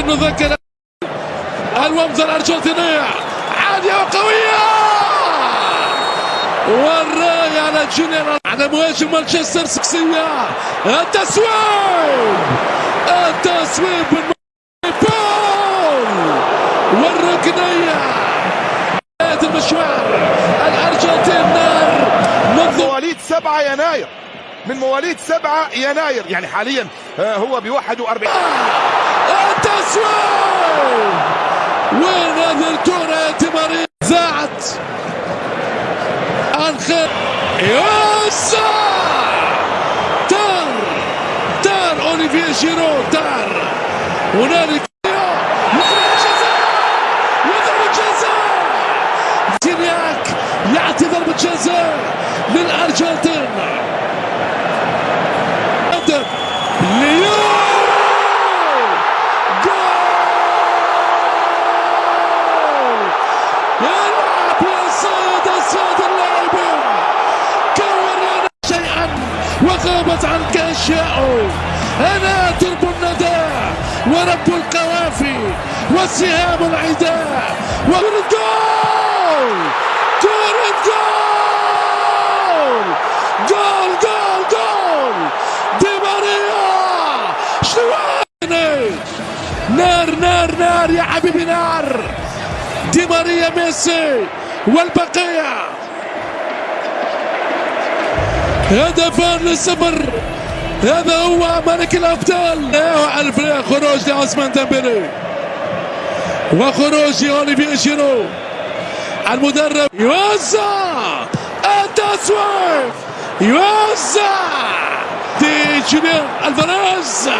نذكر الومزة الأرجنتينية عالية وقوية والراية على جوليان على مهاجم مانشستر سكسية. التسويب! التسويب بول! والركنية! بداية المشوار. الأرجنتين نار منذ مواليد 7 يناير. من مواليد 7 يناير. يعني حاليا آه، هو ب 41 التسويب وين هذه الكرة يا تمارين زاعت. انخر يوسع تار! تار اوليفيه جيرو تار. هنالك يعطي ضربة جزاء للأرجنتين. وغابت عنك اشياء أنا درب الندى ورب القوافي وسهام العداء. والجول جول! جول! جول! جول! دي ماريا! شنو نار نار نار يا حبيبي نار! دي ماريا ميسي والبقية. هدفان للصفر. هذا هو ملك الأبطال. الفريق خروج لعثمان ديمبلي وخروج اوليفيه جيرو. المدرب يوزع. التسويق يوزع. دي جوليان ألفاريز.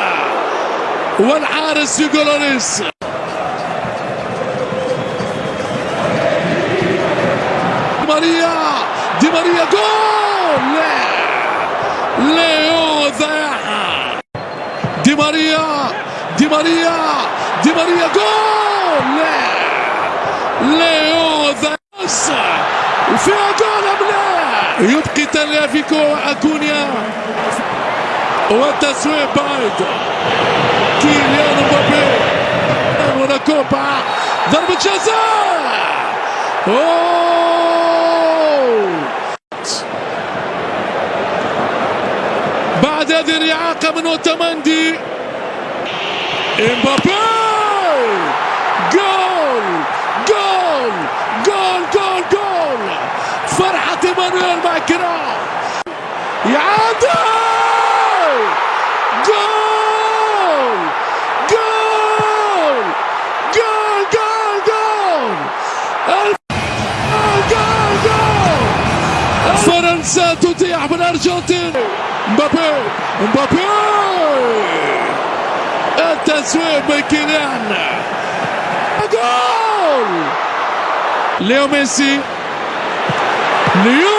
والحارس لوريس دي ماريا دي ماريا جول لا ليو ضيعها دي ماريا دي ماريا دي ماريا جول ليو ضيعها وفيها جول ام لا يبقي تاليافيكو اكونيا والتسويق بعيد كيليان مبابي هنا كوبا ضربة جزاء بعد هذه الإعاقة من اوتامندي امبابي جول جول جول جول جول فرحة ايمانويل مع يعادل جول جول جول جول جول جول جول فرنسا تتيح بالارجنتين امبابي امبابي التسويب من كيليان جول ليو ميسي ليو